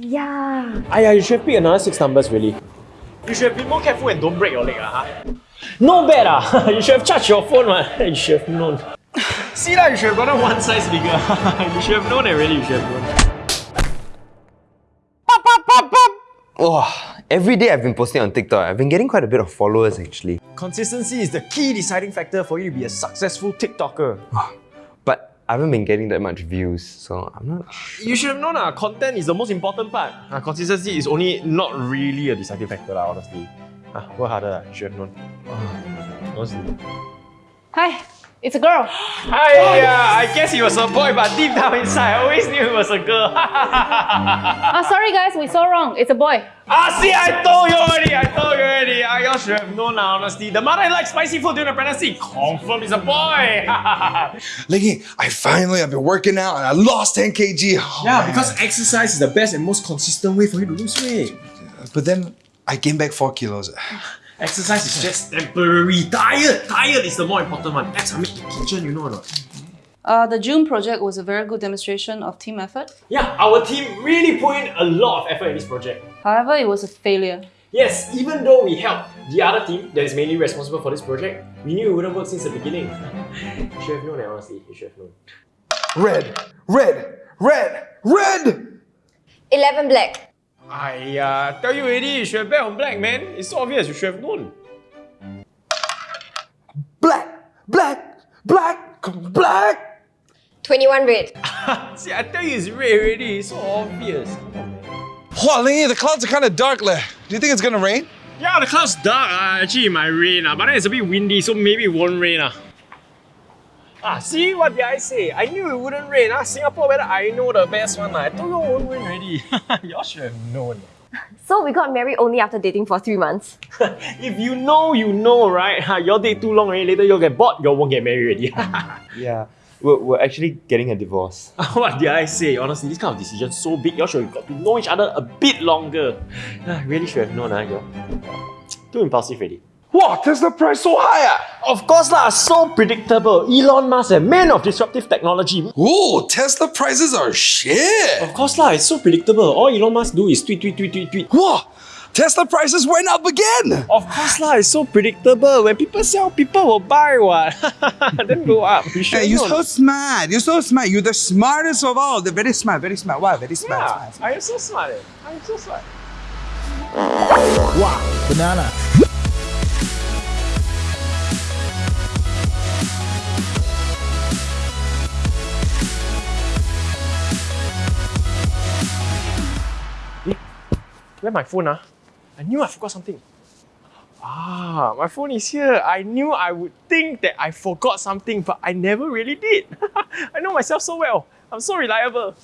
Yeah. Aiyah, you should have picked another six numbers, really. You should have been more careful and don't break your leg, ah. huh? No bad, ah. you should have charged your phone, man. You should have known. See lah, you should have gotten one size bigger. you should have known it, really. You should have known. Oh, every day I've been posting on TikTok, I've been getting quite a bit of followers actually. Consistency is the key deciding factor for you to be a successful TikToker. But I haven't been getting that much views, so I'm not You should have known uh, content is the most important part. Uh, consistency is only not really a deciding factor, lah, honestly. Uh, work harder, uh, you should have known. honestly. Hi, it's a girl. Hi, yeah, I guess he was a boy, but deep down inside, I always knew he was a girl. Ah, sorry guys, we saw wrong. It's a boy. ah, see, I told you already, I should have known, lah, honestly. The mother likes spicy food during the pregnancy. Confirm is a boy. Lingy, I finally I've been working out and I lost 10 kg. Oh, yeah, man. because exercise is the best and most consistent way for you to lose weight. But then I gained back 4 kilos. Exercise is just temporary. Diet, diet is the more important one. That's a make the kitchen, you know or not? Uh, the June project was a very good demonstration of team effort. Yeah, our team really put in a lot of effort in this project. However, it was a failure. Yes, even though we helped the other team that is mainly responsible for this project, we knew it wouldn't work since the beginning. you should have known, eh, honestly. You should have known. Red, red, red, red! 11 black. I uh, tell you already, you should have bet on black, man. It's so obvious, you should have known. Black, black, black, black! 21 red. See, I tell you, it's red already. It's so obvious. Come on. Wow, Lingy, the clouds are kind of dark leh. Do you think it's gonna rain? Yeah, the clouds dark. Uh, actually, it might rain, uh, but then it's a bit windy, so maybe it won't rain. Uh. Ah, see what did I say? I knew it wouldn't rain. Ah, Singapore weather, I know the best one. Uh. I told you it won't rain already. Y'all should have known. So we got married only after dating for three months. if you know, you know, right? Ha, y'all date too long already. Later you'll get bored. you all won't get married already. Yeah. We're, we're actually getting a divorce. what did I say? Honestly, this kind of decision so big. Y'all should have got to know each other a bit longer. Ah, really should have known, ah, y'all. Too impulsive already. Wow, Tesla price so high! ah. Of course lah, so predictable. Elon Musk, a man of disruptive technology. Ooh, Tesla prices are shit! Of course lah, it's so predictable. All Elon Musk do is tweet, tweet, tweet, tweet, tweet. Wow, Tesla prices went up again! Of course lah, it's so predictable. When people sell, people will buy what. then go up. You should Hey, you're know. so smart. You're so smart. You're the smartest of all. They're very smart, very smart. Wow, very smart. Yeah, smart. I am so smart. Eh. I am so smart. Wow, banana. Where my phone ah? I knew I forgot something. Ah, my phone is here. I knew I would think that I forgot something, but I never really did. I know myself so well. I'm so reliable.